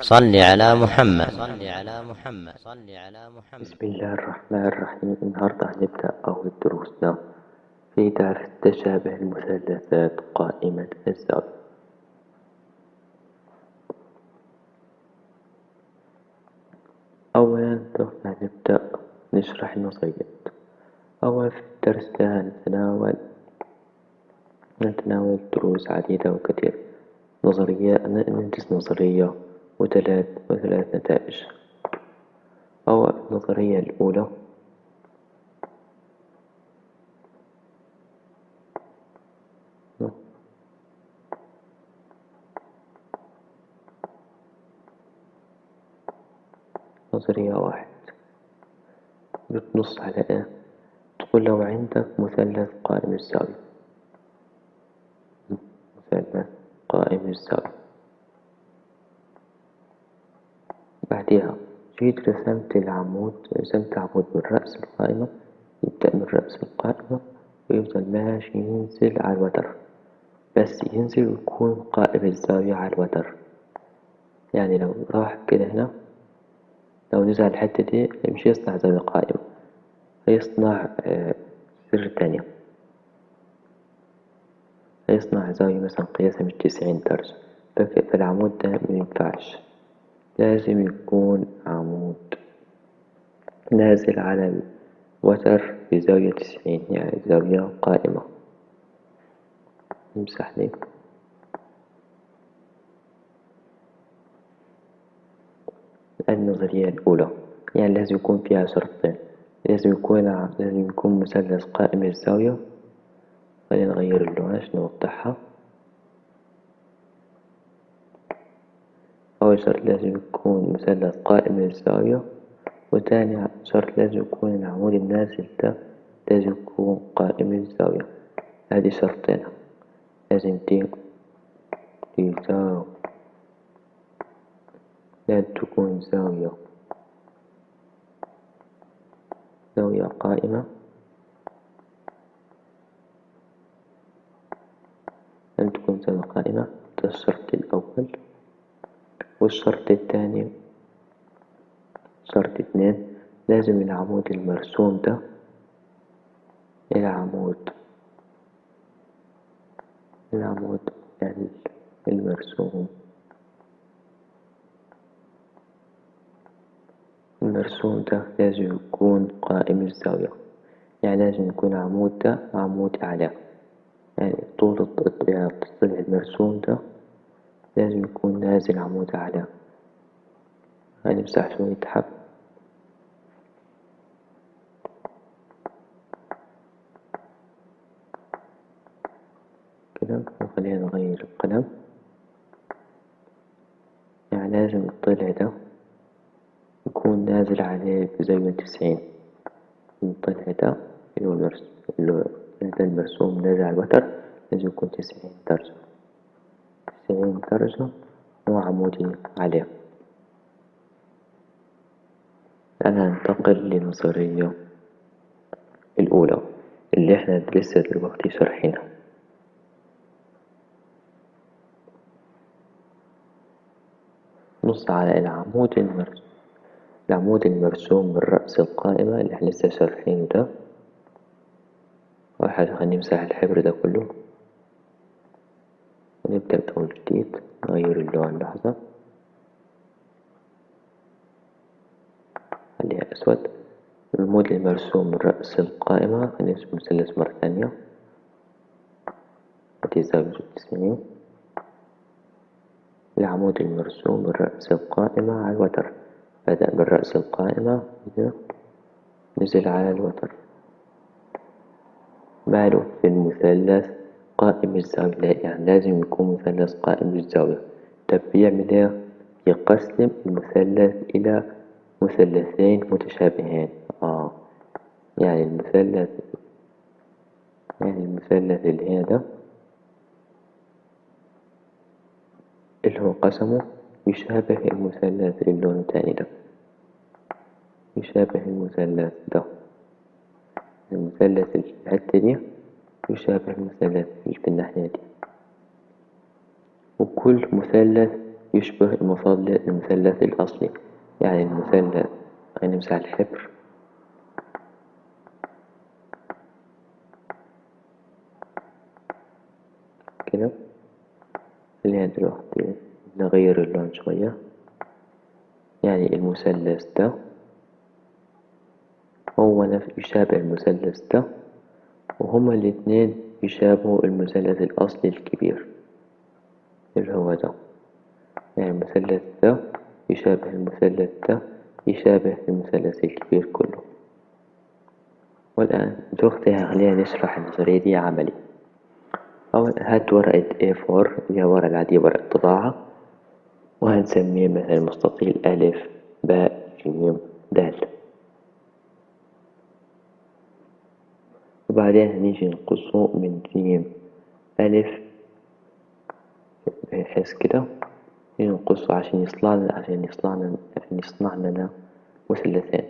صل على محمد. بسم الله الرحمن الرحيم. النهاردة هنبدأ أول دروسنا في درس تشابه المثلثات قائمة الزاوية أولا هنبدأ نشرح النظريات أولا في الدرس ده نتناول نتناول دروس عديدة وكثيرة نظرية ندرس نظرية. وثلاث وثلاث نتائج. أو النظرية الأولى. نظرية واحد. بتنص على إيه؟ تقول لو عندك مثلث قائم الزاوية مثلث قائم الزاوية بعدها جيت رسمت العمود رسمت عمود من رأس القائمة يبدأ من رأس القائمة ويفضل ماشي ينزل على الوتر. بس ينزل ويكون قائم الزاوية على الوتر. يعني لو راح كده هنا لو نزل الحتة دي مش يصنع زاوية قائمة هيصنع سر تانية. هيصنع زاوية مثلا قياسها مش تسعين درجة فالعمود ده مينفعش لازم يكون عمود. نازل على الوتر بزاوية تسعين يعني زاوية قائمة نمسح لي النظرية الأولى يعني لازم يكون فيها شرطين. لازم يكون لازم يكون مثلث قائم الزاوية خلينا نغير اللون عشان نوضحها أول شرط لازم يكون مثلث قائم الزاوية وتاني شرط لازم يكون العمود النازل ده لازم يكون قائم الزاوية. هذه شرطين لازم زاوية لازم تكون زاوية زاوية قائمة لازم تكون زاوية قائمة. ده الشرط الأول. والشرط الثاني شرط اتنين لازم العمود المرسوم ده العمود العمود المرسوم المرسوم ده لازم يكون قائم الزاوية يعني لازم يكون العمود ده عمود أعلى يعني طول الضلع المرسوم ده لازم يكون نازل عمود أعلى. هنمسح شوية حب كده وخلينا نغير القلم. يعني لازم الضلع ده يكون نازل عليه بزاوية تسعين الضلع ده اللي هو المرسوم نازل على الوتر لازم يكون تسعين درجة. تسعين درجة وعمودي عليه أنا هنتقل للنظرية الأولى اللي إحنا لسه دلوقتي شارحينها. نص على العمود المرسوم. العمود المرسوم من رأس القائمة اللي إحنا لسه شارحينه ده. أول حاجة خلينا نمسح الحبر ده كله. ونبدأ بأول جديد نغير اللون لحظة. خليها أسود. العمود المرسوم رأس القائمة هنرسم مثلث مرة ثانية. هذه زاوية تسعين العمود المرسوم رأس القائمة على الوتر. بدأ من رأس القائمة. نزل على الوتر. ماله في المثلث؟ قائم الزاوية يعني لازم يكون مثلث قائم الزاوية طب بيعمل إيه يقسم المثلث إلى مثلثين متشابهين. آه. يعني المثلث يعني المثلث اللي هذا اللي هو قسمه يشابه المثلث اللون التاني ده. يشابه المثلث ده. المثلث الحتة دي يشابه المثلث في الناحية دي. وكل مثلث يشبه المثلث الأصلي يعني المثلث هنمسح الحبر كده؟ خلينا دلوقتي نغير اللون شوية. يعني المثلث ده هو نفس يشابه المثلث ده وهما الاتنين يشابهوا المثلث الأصلي الكبير. اللي هو ده؟ يعني المثلث ده يشابه المثلث ده يشابه المثلث الكبير كله. والآن دلوقتي خلينا نشرح النظرية دي عملي. أول هات ورقة A4 اللي هي ورقة العادية ورقة طباعة وهنسميه مثلا مستطيل ألف باء جيم دال. وبعدين هنيجي نقصه من جيم ألف بحيث كده. نقصه عشان يصنع لنا عشان يصنع لنا عشان يصنع لنا مثلثين.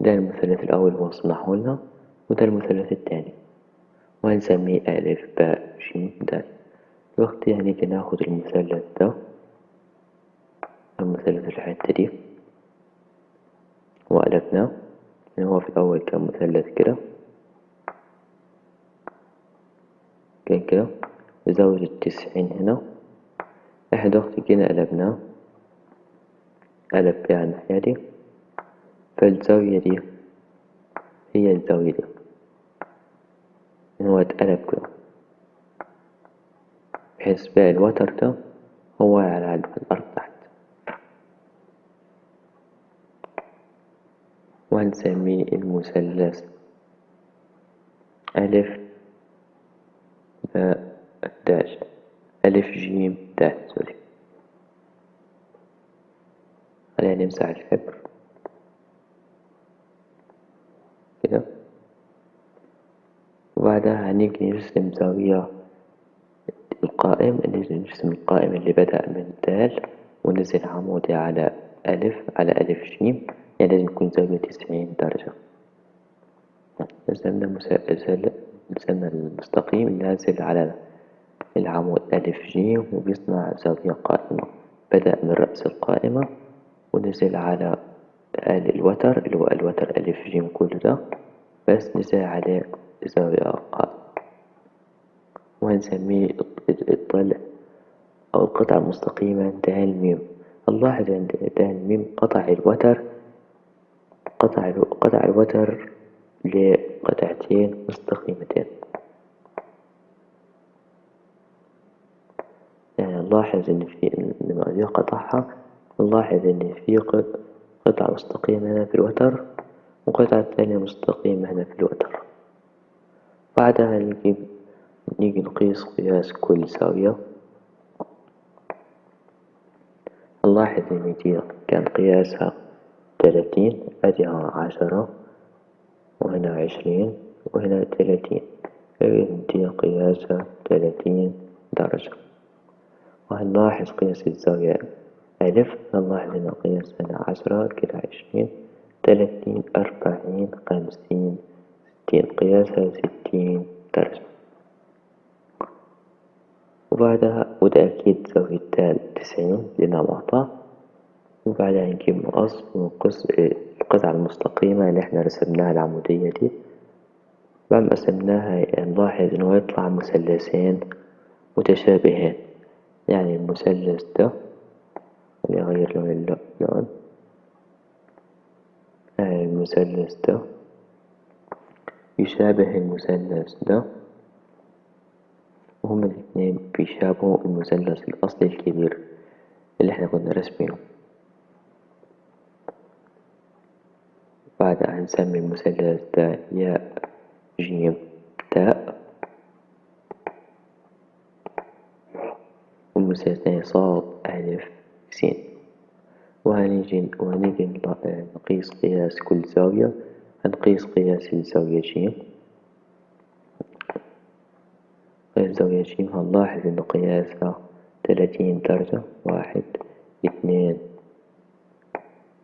ده المثلث الأول هو صنعه لنا وده المثلث التاني. وهنسميه ألف باء جيم دال دلوقتي هنيجي ناخد المثلث ده المثلث الحتة دي وقلبناه يعني هو في الأول كان مثلث كده. كان كده. زاوية التسعين هنا. إحنا دلوقتي جينا قلبناه قلب بيها الناحية دي فالزاوية دي هي الزاوية دي. هو اتقلب كده. بحيث بقى الوتر ده هو على الأرض. وهنسميه المثلث. ألف باء دال ألف جيم دال سوري. خلينا نمسح الحبر. كده. وبعدها هنيجي نرسم زاوية القائم. نرسم القائم اللي بدأ من دال ونزل عمودي على ألف على ألف جيم. يعني لازم يكون زاوية تسعين درجة رسمنا رسمنا المستقيم اللي نازل على العمود ألف جيم وبيصنع زاوية قائمة بدأ من رأس القائمة ونزل على الوتر اللي هو الوتر ألف جيم كل ده بس نزل عليه زاوية قائمة وهنسميه الضلع أو القطعة المستقيمة دال ميم نلاحظ عند دال ميم قطع الوتر قطع قطع الوتر لقطعتين مستقيمتين. يعني نلاحظ إن في لما أجي قطعها نلاحظ إن في قطعة مستقيمة هنا في الوتر وقطعة ثانية مستقيمة هنا في الوتر. بعدها نجيب نيجي نقيس قياس كل زاوية. نلاحظ إن دي كان قياسها تلاتين أديها عشرة وهنا عشرين وهنا فإذن دي قياسها تلاتين درجة. وهنلاحظ قياس الزاوية ألف نلاحظ إن قياس هنا عشرة كده عشرين تلاتين أربعين خمسين ستين. قياسها ستين درجة. وبعدها وده أكيد زاوية تسعين لأنها معطاة وبعدها نجيب مقص ونقص القطعة المستقيمة اللي إحنا رسمناها العمودية دي. بعد ما قسمناها نلاحظ إنه يطلع مثلثين متشابهين. يعني المثلث ده خليني أغير لون اللون. يعني المثلث ده يشابه المثلث ده. وهما الاتنين بيشابهوا المثلث الأصلي الكبير اللي إحنا كنا راسمينه. بعد هنسمي المثلث ده ياء جيم تاء والمثلث الثاني صاد ألف سين وهنيجي وهنيجي نقيس قياس كل زاوية. هنقيس قياس الزاوية جيم. قياس زاوية جيم هنلاحظ إنه قياسها تلاتين درجة. واحد اثنين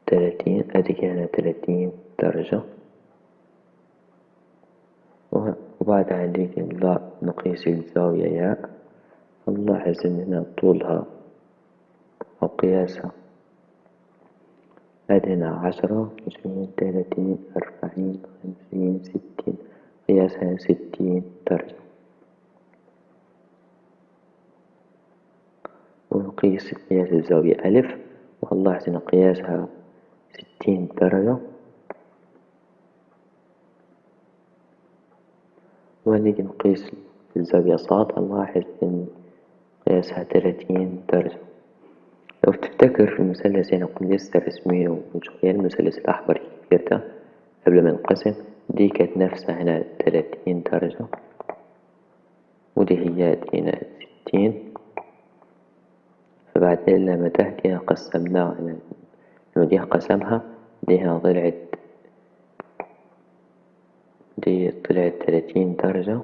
تلاتين أدي هنا تلاتين درجة وبعدها نيجي نقيس الزاوية ياء. نلاحظ إن هنا طولها وقياسها. عندنا عشرة عشرين ثلاثين أربعين خمسين ستين قياسها ستين درجة. ونقيس قياس الزاوية ألف. ونلاحظ أن قياسها ستين درجة. ونيجي نقيس الزاوية صاد نلاحظ أن قياسها ثلاثين درجة. لو تفتكر في المثلث هنا كنا لسه رسمينه من شوية المثلث الأحمر الكبير ده قبل ما ينقسم دي كانت نفسها هنا تلاتين درجة. ودي هي هنا ستين. فبعدين لما تحت هنا قسمناها دي قسمها دي هنا طلعت دي طلعت تلاتين درجة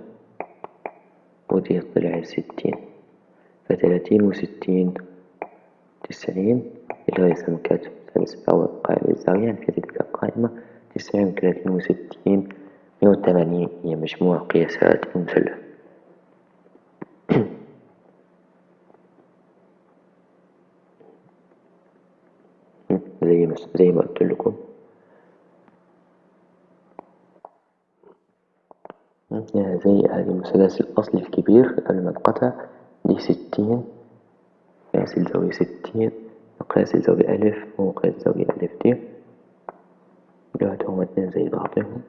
ودي طلعت ستين فتلاتين وستين تسعين اللي هو يسمى كاتب ثالث أول قائمة الزاوية يعني في تلك القائمة تسعين وثلاثين وستين مية وثمانين هي مجموع قياسات المثلث زي ما زي ما قلت لكم. زي هذا المثلث الأصلي الكبير قبل ما انقطع دي ستين قياس الزاوية ستين مقياس الزاوية ألف ومقياس الزاوية ألف دي. دلوقتي هما اتنين زي بعضهم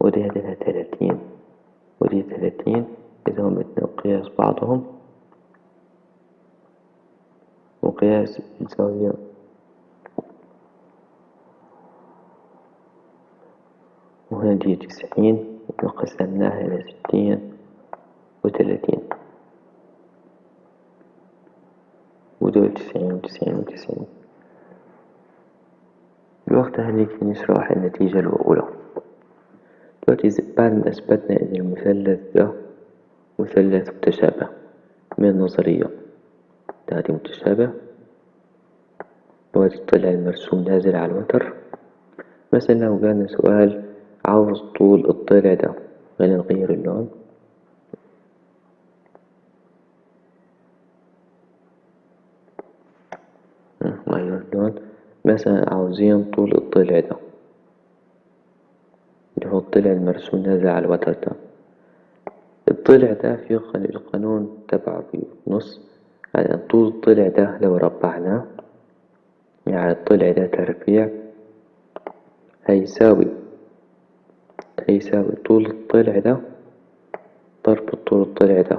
ودي هنا تلاتين ودي تلاتين إذا هما اتنين قياس بعضهم. وقياس الزاوية وهنا دي تسعين. وقسمناها إلى ستين وتلاتين. ودول تسعين وتسعين وتسعين. الوقت هنيجي نشرح النتيجة الأولى. دلوقتي بعد ما أثبتنا إن المثلث ده مثلث متشابه من النظرية ده متشابه. دلوقتي طلع المرسوم نازل على الوتر. مثلا لو جانا سؤال عاوز طول الضلع ده خلينا نغير اللون. نغير اللون. مثلا عاوزين طول الضلع ده. اللي هو الضلع المرسوم نازل على الوتر ده. الضلع ده في القانون تبعه في نص يعني طول الضلع ده لو ربعناه يعني الضلع ده تربيع هيساوي هيساوي طول الضلع ده ضرب طول الضلع ده.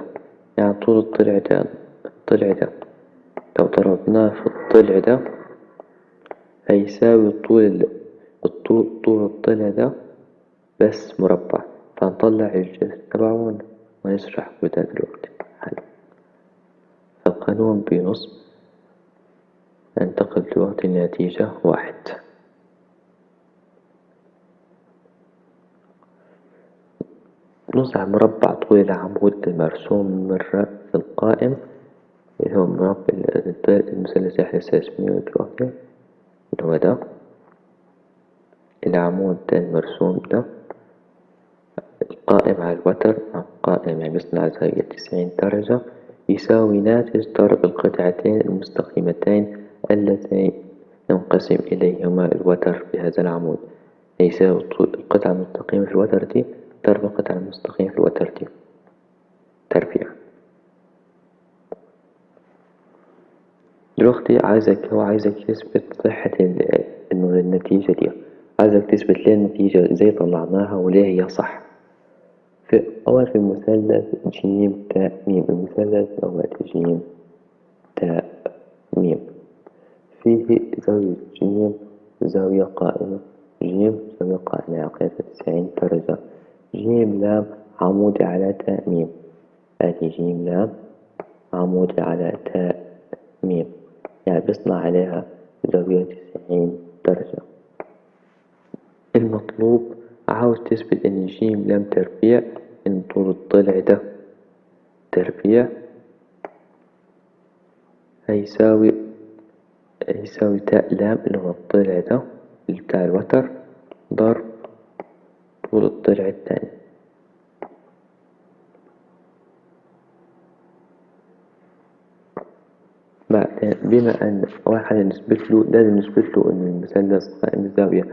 يعني طول الضلع ده الضلع ده. لو ضربناه في الضلع ده هيساوي طول الطول طول الضلع ده بس مربع. فنطلع الجذر تبعه ونشرح كده دلوقتي. حالا فالقانون بنص ننتقل دلوقتي لنتيجة واحد. نص مربع طول العمود المرسوم من رأس القائم اللي هو مربع المثلث إحنا اسمه دلوقتي اللي هو ده؟ العمود المرسوم ده القائم على الوتر قائم يعني بيصنع زاوية تسعين درجة يساوي ناتج ضرب القطعتين المستقيمتين اللتين ينقسم إليهما الوتر بهذا العمود. يساوي القطعة المستقيمة في الوتر دي المستقيمة في الوتر دي تربيع دلوقتي عايزك هو عايزك تثبت صحة إنه النتيجة دي. عايزك تثبت ليه النتيجة إزاي طلعناها وليه هي صح. في أول في المثلث جيم تاء ميم. المثلث أول جيم تاء ميم. فيه زاوية جيم زاوية قائمة. جيم زاوية قائمة. قياسة تسعين درجة. جيم لام عمودي على تاء ميم هذه جيم لام عمودي على تاء ميم يعني بيصنع عليها زاوية تسعين درجة. المطلوب عاوز تثبت إن جيم لام تربيع ان طول الضلع ده. تربيع. هيساوي هيساوي تاء لام اللي هو الضلع ده بتاع الوتر ضرب طول الضلع التاني بعدين بما أن حاجة نثبت له لازم نثبت له إن المثلث قائم الزاوية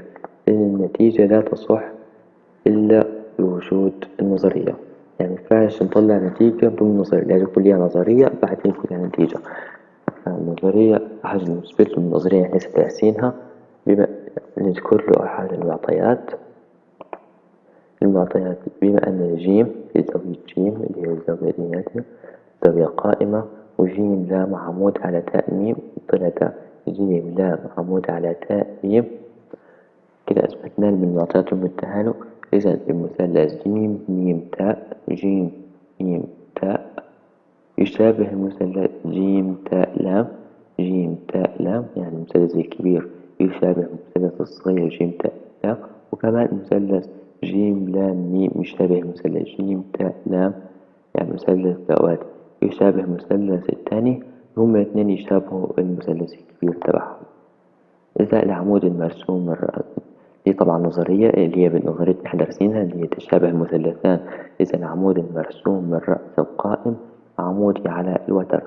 لأن النتيجة لا تصح إلا بوجود النظرية. يعني مينفعش نطلع نتيجة بدون نظرية لازم يكون ليها نظرية بعدين يكون ليها نتيجة. النظرية حاجة نثبت له النظرية يعني ليس تحسينها بما نذكر له أحد المعطيات. المعطيات بما أن جيم في زاوية جيم اللي هي الزاوية الناتجة زاوية قائمة وجيم لام عمود على تاء ميم طلع تاء جيم لام عمود على تاء ميم كده أثبتنا من المعطيات المديها له إذا المثلث جيم ميم تاء جيم ميم تاء يشابه المثلث جيم تاء لام. جيم تاء لام يعني المثلث الكبير. يشابه المثلث الصغير جيم تاء لام. وكمان المثلث جيم لام ميم يشابه مثلث. جيم تاء لام يعني مثلث ذوات يشابه المثلث الثاني هما الاثنين يشابهوا المثلث الكبير تبعهم. إذا العمود المرسوم دي طبعا نظرية اللي هي بالنظرية اللي إحنا دارسينها اللي هي تشابه المثلثان إذا العمود المرسوم من رأس القائم عمودي على الوتر.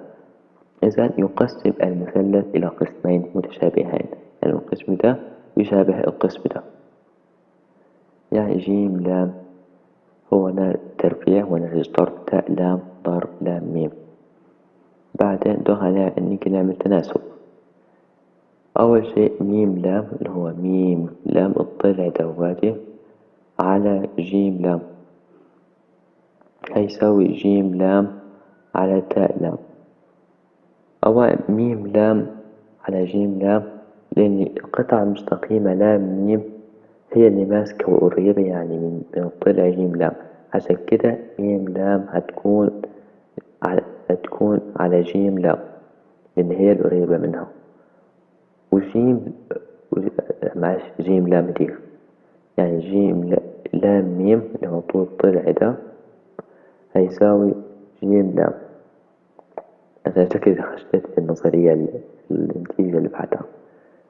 إذا يقسم المثلث إلى قسمين متشابهين. يعني القسم ده يشابه القسم ده. يعني جيم لام. هو هنا تربيع ونتيجة ضرب تاء لام ضرب لام ميم. بعدين دخل نيجي نعمل تناسب أول شيء ميم لام اللي هو ميم لام الضلع دواتي على جيم لام. هيساوي جيم لام على تاء لام. أو ميم لام على جيم لام لأن القطعة المستقيمة لام ميم هي اللي ماسكة وقريبة يعني من الضلع جيم لام. عشان كده ميم لام هتكون على هتكون على جيم لام لأن هي القريبة منها. وجيم معلش جيم لام دي. يعني جيم لام ميم اللي هو طول الضلع ده هيساوي جيم لام. أنا شكلي خشيت في النظرية النتيجة اللي بعدها.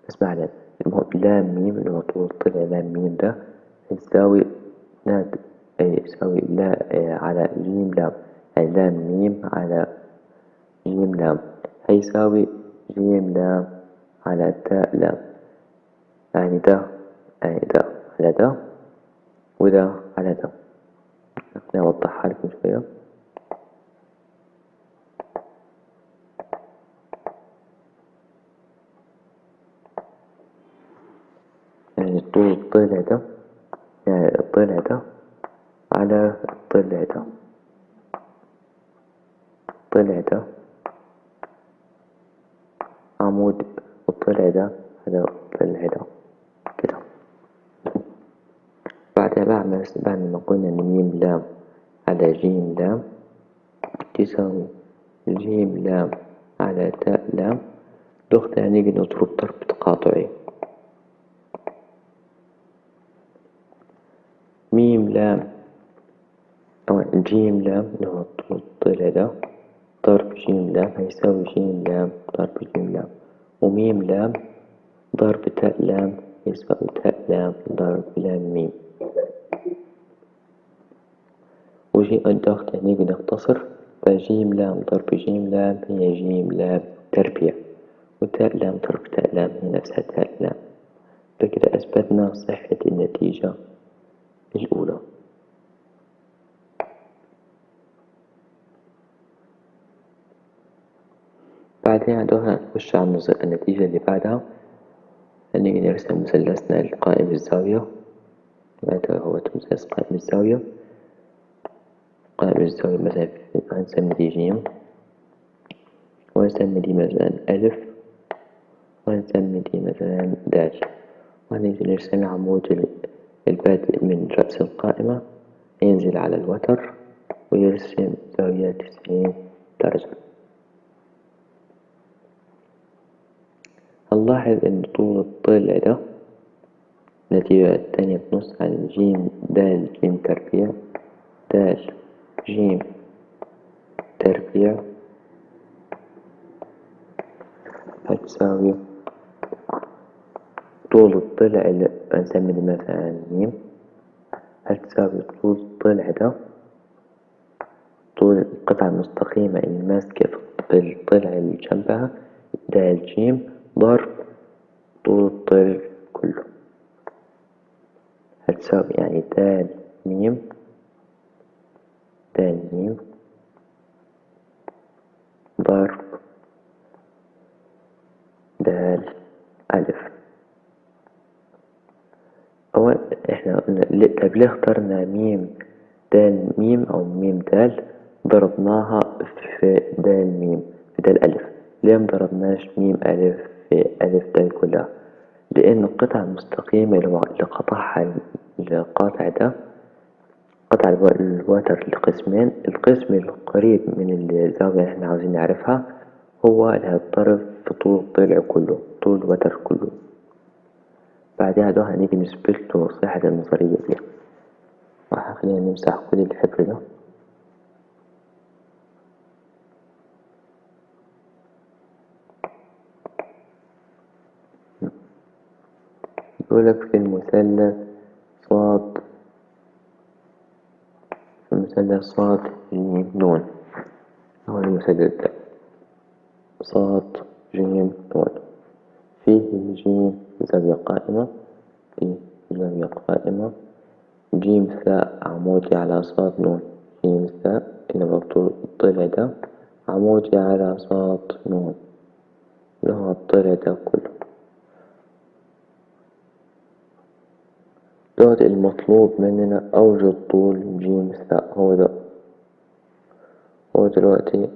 بس ما المهم لام ميم اللي هو طول الضلع لام ميم ده يساوي ناد يساوي لا على جيم لام أي لام ميم على جيم لام هيساوي جيم لام على تاء لام يعني ده يعني ده على ده وده على ده خليني أوضحها لكم شوية. يعني الضلع ده يعني الضلع ده على الضلع ده الضلع ده عمود الضلع ده على الضلع ده كده. بعدها بعمل بعد ما قلنا إن ميم لام على جيم لام تساوي جيم لام على تاء لام. ناخدها نيجي نضرب ضرب تقاطعي ميم لام. أو جيم لام. اللي هو الضلع ضرب جيم لام. هيساوي جيم لام. ضرب جيم لام. وميم لام. ضرب تاء لام. يساوي تاء لام. ضرب لام ميم. وجي الضغط نيجي نختصر فجيم لام ضرب جيم لام. هي جيم لام. تربيع وتاء لام ضرب تاء لام. هي نفسها تاء لام. فكده أثبتنا صحة النتيجة. الأولى. بعدين عدوها نخش على النتيجة اللي بعدها. نيجي نرسم مثلثنا القائم الزاوية هذا هو مثلث قائم الزاوية قائم الزاوية مثلا هنسمي دي جيم ونسمي دي مثلا ألف. ونسمي دي مثلا دال وهنيجي نرسم عمود البادئ من رأس القائمة ينزل على الوتر ويرسم زاوية تسعين درجة. هنلاحظ إن طول الضلع ده النتيجة التانية بنص عن جيم دال جيم تربيع دال جيم تربيع. هتساوي طول الضلع نسمي مثلا ميم. هتساوي طول الضلع ده؟ طول القطعة المستقيمة اللي ماسكة في الضلع اللي جنبها د ج ضرب طول الضلع كله. هتساوي يعني د م د م ضرب د ألف إحنا قلنا طب ليه اخترنا ميم دال ميم أو ميم دال؟ ضربناها في دال ميم في دال ألف. ليه مضربناش ميم ألف في ألف دال كلها؟ لأن القطعة المستقيمة اللي قطعها القاطع ده قطع الوتر لقسمين. القسم القريب من الزاوية اللي إحنا عاوزين نعرفها هو اللي هيتضرب في طول الضلع كله طول الوتر كله. بعدها ده هنيجي نثبتله صحة النظرية دي خلينا نمسح كل الحبر ده. يقولك في المثلث صاد في المثلث صاد جيم نون هو المثلث ده. صاد جيم نون فيه جيم زاوية قائمة فيه زاوية قائمة. جيم ثاء عمودي على صاد نون. جيم ثاء اللي برضو الضلع ده عمودي على صاد نون. اللي هو الضلع ده كله. دوت المطلوب مننا أوجد طول جيم ثاء هو ده هو دلوقتي